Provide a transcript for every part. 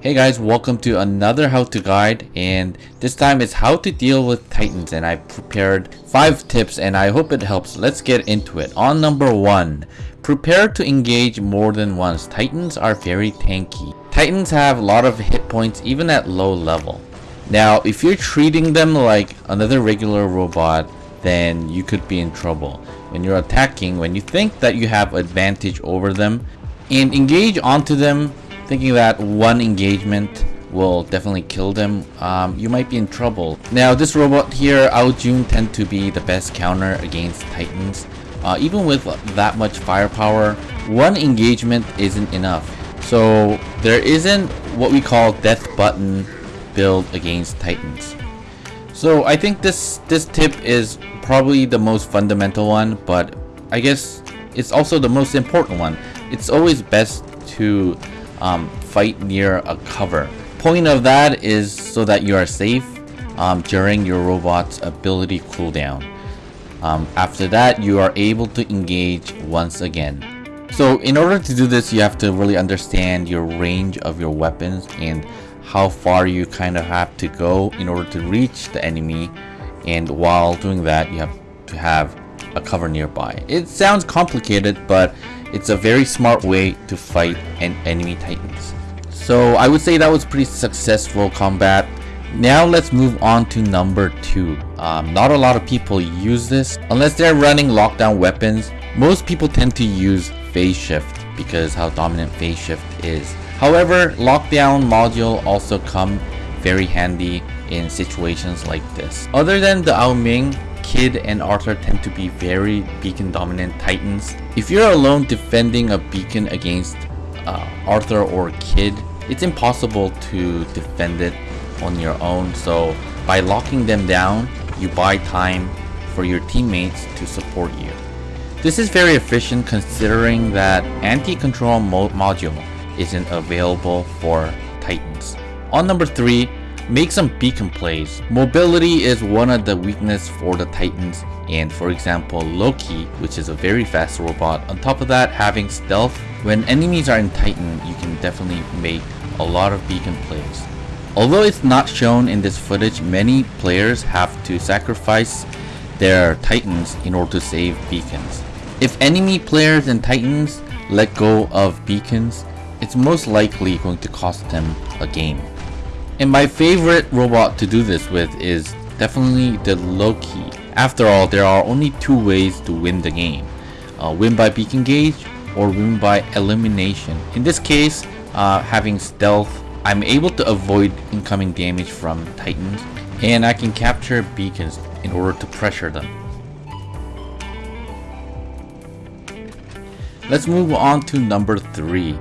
Hey guys, welcome to another how to guide and this time it's how to deal with titans and I prepared 5 tips and I hope it helps. Let's get into it. On number 1, prepare to engage more than once. Titans are very tanky. Titans have a lot of hit points even at low level. Now if you're treating them like another regular robot then you could be in trouble. When you're attacking, when you think that you have advantage over them and engage onto them thinking that one engagement will definitely kill them, um, you might be in trouble. Now this robot here, Aojun tend to be the best counter against Titans. Uh, even with that much firepower, one engagement isn't enough. So there isn't what we call death button build against Titans. So I think this, this tip is probably the most fundamental one, but I guess it's also the most important one. It's always best to um, fight near a cover. Point of that is so that you are safe um, during your robot's ability cooldown. Um, after that, you are able to engage once again. So in order to do this, you have to really understand your range of your weapons and how far you kind of have to go in order to reach the enemy. And while doing that, you have to have a cover nearby. It sounds complicated, but it's a very smart way to fight an enemy titans. So I would say that was pretty successful combat. Now let's move on to number 2. Um, not a lot of people use this. Unless they're running lockdown weapons, most people tend to use phase shift because how dominant phase shift is. However, lockdown module also come very handy in situations like this. Other than the Ao Ming, Kid and Arthur tend to be very beacon dominant titans. If you're alone defending a beacon against uh, Arthur or Kid, it's impossible to defend it on your own. So by locking them down, you buy time for your teammates to support you. This is very efficient considering that anti-control mo module isn't available for Titans. On number 3, Make some beacon plays. Mobility is one of the weakness for the Titans and for example Loki which is a very fast robot. On top of that having stealth. When enemies are in Titan you can definitely make a lot of beacon plays. Although it's not shown in this footage many players have to sacrifice their Titans in order to save beacons. If enemy players and Titans let go of beacons it's most likely going to cost them a game. And my favorite robot to do this with is definitely the Loki. After all, there are only two ways to win the game. Uh, win by beacon gauge or win by elimination. In this case, uh, having stealth, I'm able to avoid incoming damage from titans and I can capture beacons in order to pressure them. Let's move on to number 3.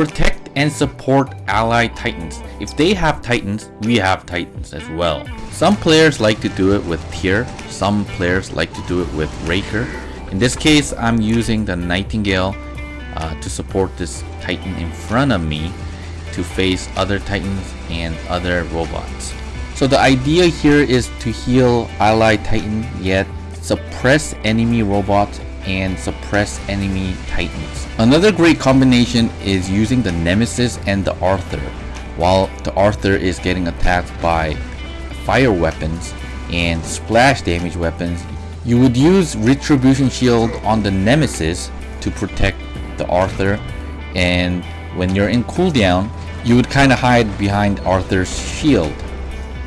Protect and support allied titans. If they have titans, we have titans as well. Some players like to do it with Tyr, some players like to do it with Raker. In this case, I'm using the Nightingale uh, to support this titan in front of me to face other titans and other robots. So the idea here is to heal allied titan yet suppress enemy robots and suppress enemy titans. Another great combination is using the Nemesis and the Arthur. While the Arthur is getting attacked by fire weapons and splash damage weapons, you would use Retribution Shield on the Nemesis to protect the Arthur and when you're in cooldown, you would kind of hide behind Arthur's shield.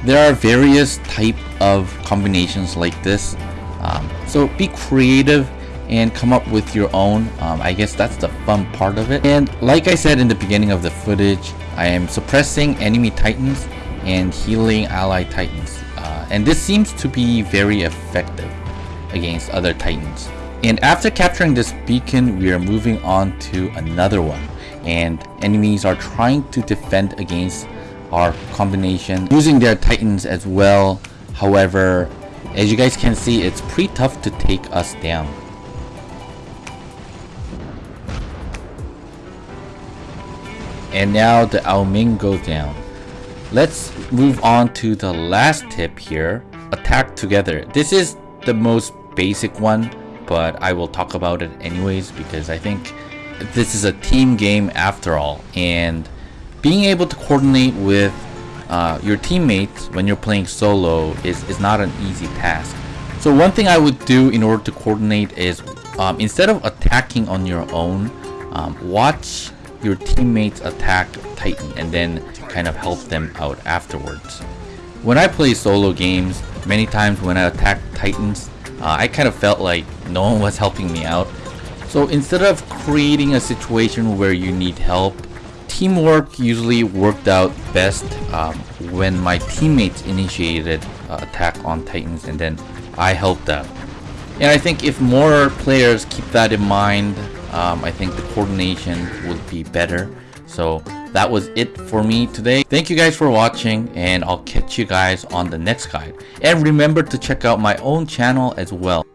There are various type of combinations like this, um, so be creative and come up with your own. Um, I guess that's the fun part of it. And like I said in the beginning of the footage, I am suppressing enemy titans and healing ally titans. Uh, and this seems to be very effective against other titans. And after capturing this beacon, we are moving on to another one. And enemies are trying to defend against our combination using their titans as well. However, as you guys can see, it's pretty tough to take us down. And now the Ao Ming goes down. Let's move on to the last tip here. Attack together. This is the most basic one, but I will talk about it anyways because I think this is a team game after all. And being able to coordinate with uh, your teammates when you're playing solo is, is not an easy task. So one thing I would do in order to coordinate is um, instead of attacking on your own, um, watch your teammates attack Titan and then kind of help them out afterwards. When I play solo games, many times when I attack Titans, uh, I kind of felt like no one was helping me out. So instead of creating a situation where you need help, teamwork usually worked out best um, when my teammates initiated uh, attack on Titans and then I helped out. And I think if more players keep that in mind, um, I think the coordination would be better. So that was it for me today. Thank you guys for watching and I'll catch you guys on the next guide. And remember to check out my own channel as well.